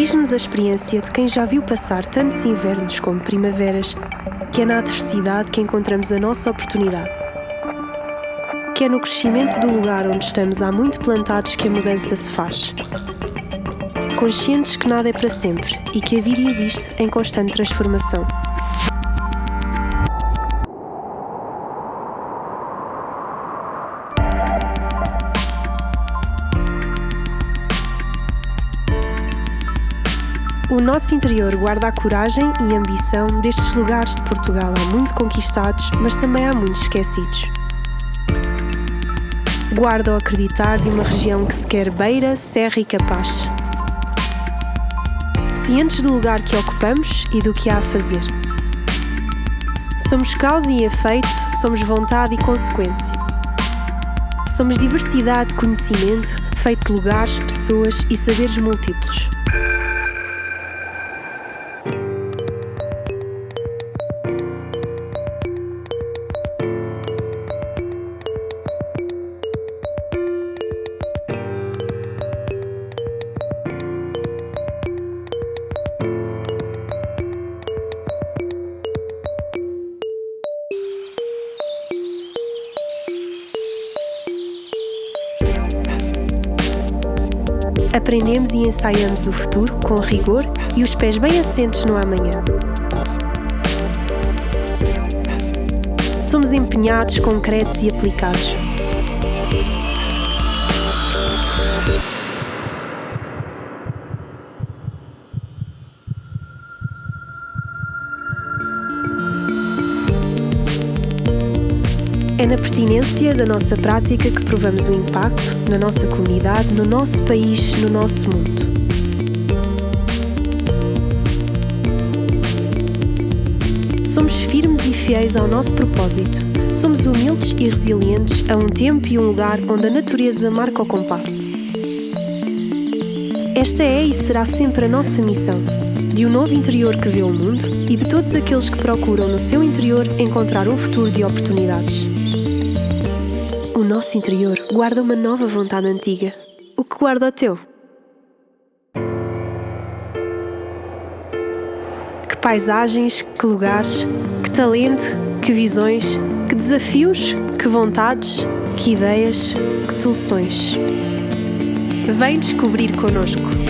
Diz-nos a experiência de quem já viu passar tantos invernos como primaveras, que é na adversidade que encontramos a nossa oportunidade. Que é no crescimento do lugar onde estamos há muito plantados que a mudança se faz. Conscientes que nada é para sempre e que a vida existe em constante transformação. O nosso interior guarda a coragem e ambição destes lugares de Portugal há muito conquistados, mas também há muitos esquecidos. Guarda o acreditar de uma região que se quer beira, serra e capaz. Cientes do lugar que ocupamos e do que há a fazer. Somos causa e efeito, somos vontade e consequência. Somos diversidade de conhecimento, feito de lugares, pessoas e saberes múltiplos. Aprendemos e ensaiamos o futuro com rigor e os pés bem assentes no amanhã. Somos empenhados, concretos e aplicados. É na pertinência da nossa prática que provamos o impacto na nossa comunidade, no nosso país, no nosso mundo. Somos firmes e fiéis ao nosso propósito. Somos humildes e resilientes a um tempo e um lugar onde a natureza marca o compasso. Esta é e será sempre a nossa missão, de um novo interior que vê o mundo e de todos aqueles que procuram no seu interior encontrar um futuro de oportunidades. O nosso interior guarda uma nova vontade antiga. O que guarda o teu? Que paisagens, que lugares, que talento, que visões, que desafios, que vontades, que ideias, que soluções. Vem descobrir connosco.